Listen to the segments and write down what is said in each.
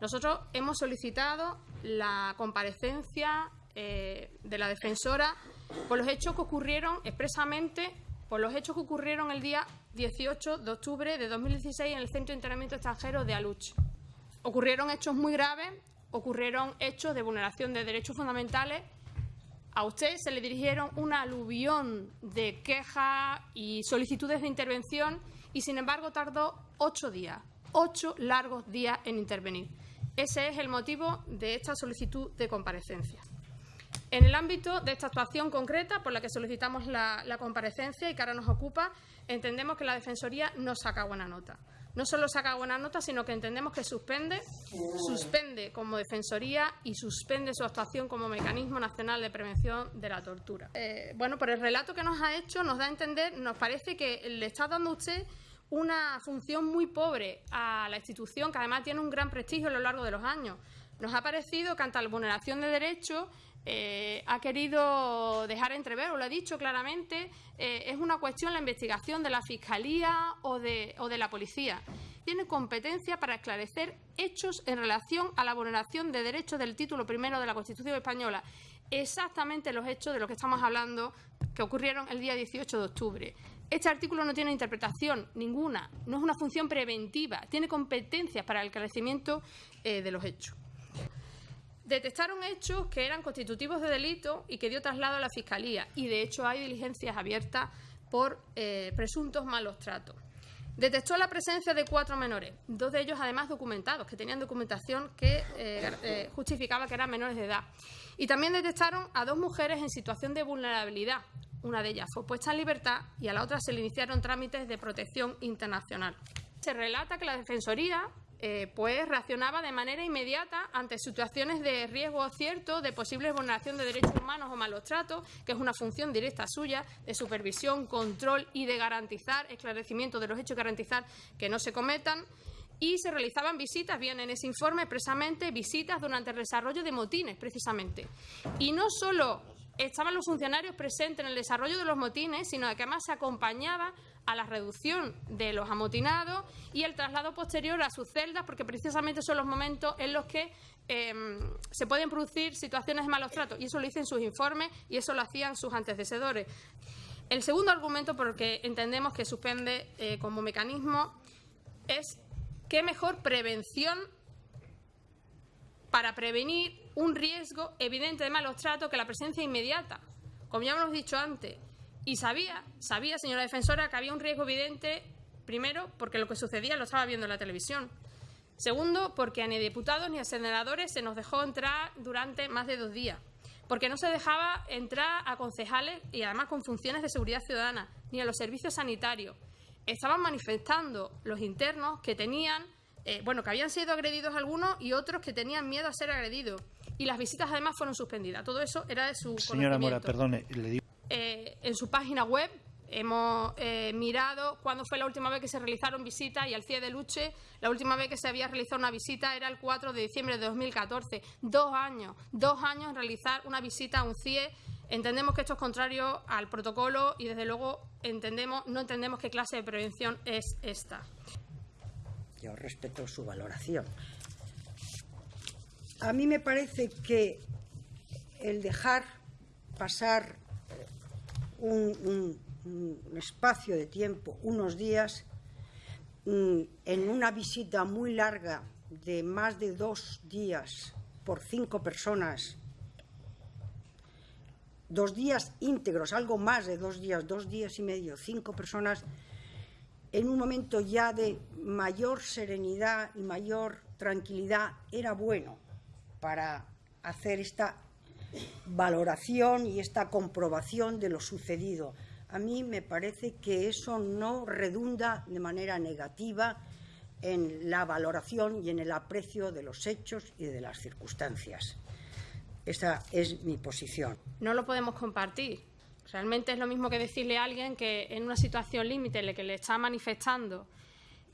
Nosotros hemos solicitado la comparecencia eh, de la defensora por los hechos que ocurrieron expresamente, por los hechos que ocurrieron el día 18 de octubre de 2016 en el Centro de Internamiento Extranjero de Aluche. Ocurrieron hechos muy graves, ocurrieron hechos de vulneración de derechos fundamentales. A usted se le dirigieron una aluvión de quejas y solicitudes de intervención y, sin embargo, tardó ocho días, ocho largos días en intervenir. Ese es el motivo de esta solicitud de comparecencia. En el ámbito de esta actuación concreta por la que solicitamos la, comparecencia y que ahora nos ocupa, entendemos que la Defensoría no saca buena nota. No solo saca buena nota, sino que entendemos que suspende, suspende como Defensoría y suspende su actuación como Mecanismo Nacional de Prevención de la Tortura. Eh, bueno, por el relato que nos ha hecho, nos da a entender, nos parece que le está dando usted una función muy pobre a la institución, que además tiene un gran prestigio a lo largo de los años. Nos ha parecido que ante la vulneración de derechos eh, ha querido dejar entrever, o lo ha dicho claramente, eh, es una cuestión la investigación de la Fiscalía o de, o de la Policía. Tiene competencia para esclarecer hechos en relación a la vulneración de derechos del título primero de la Constitución española. Exactamente los hechos de los que estamos hablando que ocurrieron el día 18 de octubre. Este artículo no tiene interpretación ninguna, no es una función preventiva, tiene competencias para el esclarecimiento eh, de los hechos detectaron hechos que eran constitutivos de delito y que dio traslado a la Fiscalía. Y, de hecho, hay diligencias abiertas por eh, presuntos malos tratos. Detectó la presencia de cuatro menores, dos de ellos además documentados, que tenían documentación que eh, eh, justificaba que eran menores de edad. Y también detectaron a dos mujeres en situación de vulnerabilidad. Una de ellas fue puesta en libertad y a la otra se le iniciaron trámites de protección internacional. Se relata que la Defensoría eh, pues reaccionaba de manera inmediata ante situaciones de riesgo cierto de posible vulneración de derechos humanos o malos tratos, que es una función directa suya de supervisión, control y de garantizar esclarecimiento de los hechos, garantizar que no se cometan. Y se realizaban visitas, bien en ese informe expresamente, visitas durante el desarrollo de motines, precisamente. Y no solo estaban los funcionarios presentes en el desarrollo de los motines, sino que además se acompañaba a la reducción de los amotinados y el traslado posterior a sus celdas, porque precisamente son los momentos en los que em, se pueden producir situaciones de malos tratos. Y eso lo dicen sus informes y eso lo hacían sus antecesores. El segundo argumento por el que entendemos que suspende eh, como mecanismo es qué mejor prevención para prevenir un riesgo evidente de malos tratos que la presencia inmediata. Como ya hemos dicho antes, y sabía, sabía, señora defensora, que había un riesgo evidente, primero, porque lo que sucedía lo estaba viendo en la televisión. Segundo, porque a ni diputados ni a senadores se nos dejó entrar durante más de dos días. Porque no se dejaba entrar a concejales y además con funciones de seguridad ciudadana, ni a los servicios sanitarios. Estaban manifestando los internos que tenían, eh, bueno, que habían sido agredidos algunos y otros que tenían miedo a ser agredidos. Y las visitas además fueron suspendidas. Todo eso era de su Señora Mora, perdone, le digo. Eh, en su página web hemos eh, mirado cuándo fue la última vez que se realizaron visitas y al CIE de Luche, la última vez que se había realizado una visita era el 4 de diciembre de 2014. Dos años, dos años en realizar una visita a un CIE. Entendemos que esto es contrario al protocolo y, desde luego, entendemos, no entendemos qué clase de prevención es esta. Yo respeto su valoración. A mí me parece que el dejar pasar un, espacio de tiempo, unos días, mm, en una visita muy larga de más de dos días por cinco personas, dos días íntegros, algo más de dos días, dos días y medio, cinco personas, en un momento ya de mayor serenidad y mayor tranquilidad, era bueno para hacer esta valoración y esta comprobación de lo sucedido. A mí me parece que eso no redunda de manera negativa en la valoración y en el aprecio de los hechos y de las circunstancias. Esa es mi posición. No lo podemos compartir. Realmente es lo mismo que decirle a alguien que en una situación límite en la que le está manifestando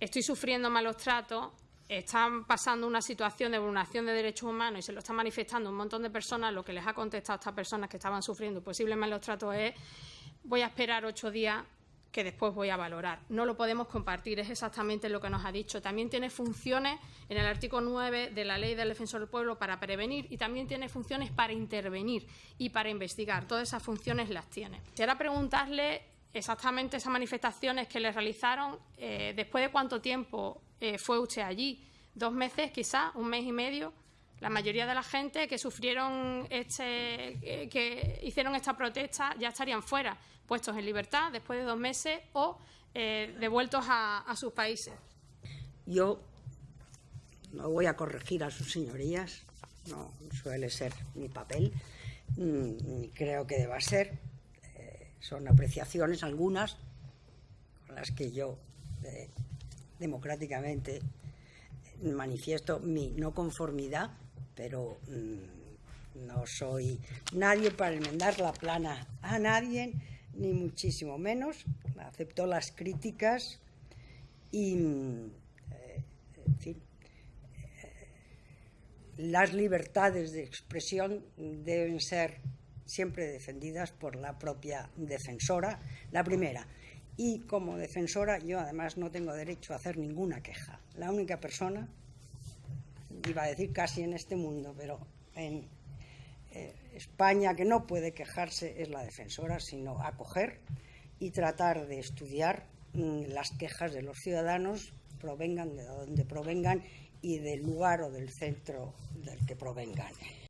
estoy sufriendo malos tratos, están pasando una situación de vulneración de derechos humanos y se lo están manifestando un montón de personas, lo que les ha contestado a estas personas que estaban sufriendo posiblemente los tratos es voy a esperar ocho días que después voy a valorar. No lo podemos compartir, es exactamente lo que nos ha dicho. También tiene funciones en el artículo 9 de la Ley del Defensor del Pueblo para prevenir y también tiene funciones para intervenir y para investigar. Todas esas funciones las tiene. Quisiera preguntarle exactamente esas manifestaciones que le realizaron, eh, después de cuánto tiempo eh, fue usted allí, dos meses quizá, un mes y medio. La mayoría de la gente que sufrieron este, eh, que hicieron esta protesta ya estarían fuera, puestos en libertad después de dos meses o devueltos a, a sus países. Yo no voy a corregir a sus señorías, no suele ser mi papel, mm, ni creo que deba ser, son apreciaciones algunas con las que yo eh, democráticamente manifiesto mi no conformidad, pero mm, no soy nadie para enmendar la plana a nadie, ni muchísimo menos. Acepto las críticas y, mm, eh, eh, las libertades de expresión deben ser siempre defendidas por la propia defensora, la primera. Y como defensora yo además no tengo derecho a hacer ninguna queja. La única persona, iba a decir casi en este mundo, pero en eh, España que no puede quejarse es la defensora, sino acoger y tratar de estudiar mm, las quejas de los ciudadanos, provengan de donde provengan y del lugar o del centro del que provengan.